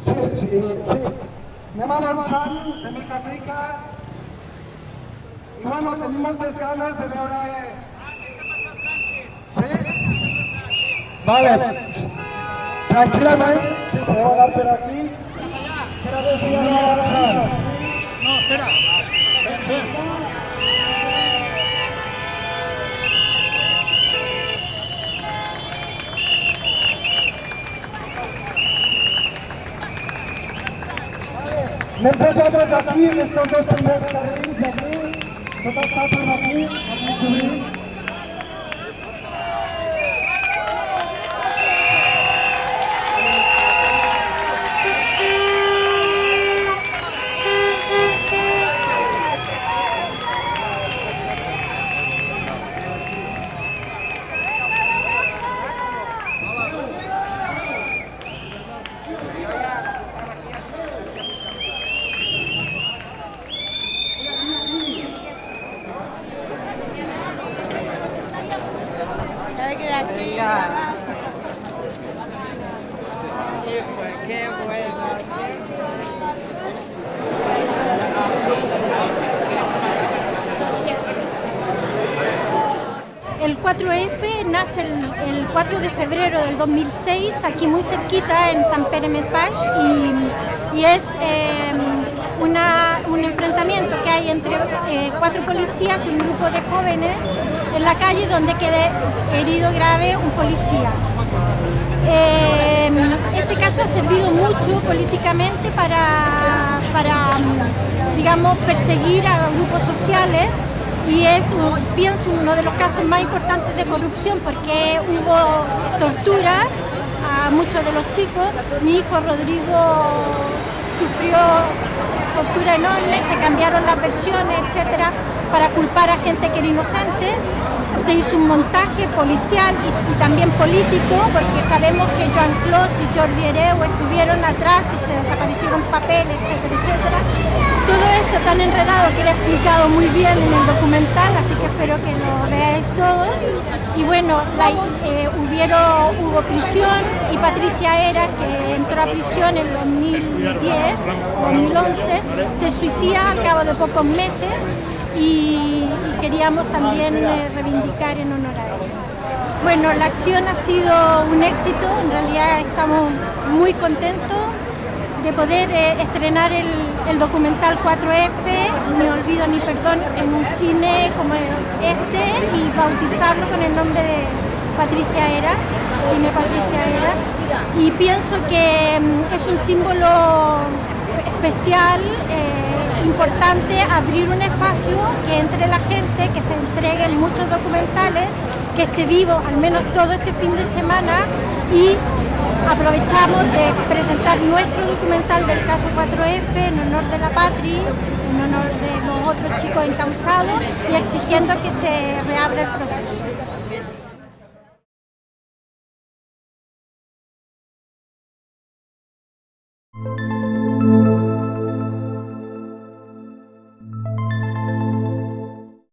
Sí, sí, sí. Anem avançant de mica mica i bueno, tenim moltes ganes de veure... Sí? Vale. Tranquil·lament, si podeu anar per aquí, per a desviar avançant. No, espera. Empresários aqui, estão dois primeiros carrinhos aqui, toda a estátua aqui, aqui, aqui. El 4F nace el, el 4 de febrero del 2006, aquí muy cerquita en San Pere Mesbach, y, y es eh, una- un enfrentamiento eh, cuatro policías un grupo de jóvenes en la calle donde queda herido grave un policía. Eh, este caso ha servido mucho políticamente para, para, mm, digamos, perseguir a grupos sociales y es, pienso, uno de los casos más importantes de corrupción porque hubo torturas a muchos de los chicos. Mi hijo Rodrigo enorme, se cambiaron las versiones, etcétera, para culpar a gente que era inocente. Se hizo un montaje policial y, y también político, porque sabemos que Joan Clos y Jordi Hereu estuvieron atrás y se desaparecieron papeles, etcétera, etcétera. Todo esto tan enredado que lo he explicado muy bien en el documental, así que espero que lo veáis todo. Y bueno, eh, hubieron, hubo prisión y Patricia Era, que entró a prisión en 2010 o 2011, se suicida al cabo de pocos meses y, y queríamos también eh, reivindicar en honor a ella. Bueno, la acción ha sido un éxito, en realidad estamos muy contentos de poder eh, estrenar el, documental 4F, Ni Olvido ni Perdón, en un cine como este y bautizarlo con el nombre de Patricia Era, Cine Patricia Era. Y pienso que mm, es un símbolo especial, eh, importante, abrir un espacio que entre la gente, que se entreguen muchos documentales, que esté vivo al menos todo este fin de semana y aprovechamos de presentar nuestro documental del caso 4F en honor de la patria, en honor de los otros chicos encausados y exigiendo que se reabra el proceso.